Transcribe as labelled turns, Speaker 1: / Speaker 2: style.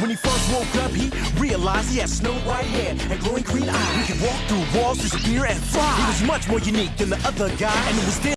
Speaker 1: When he first woke up, he realized he had snow white hair and glowing green eyes. He could walk through walls, disappear, and fly. He was much more unique than the other guy, and it was then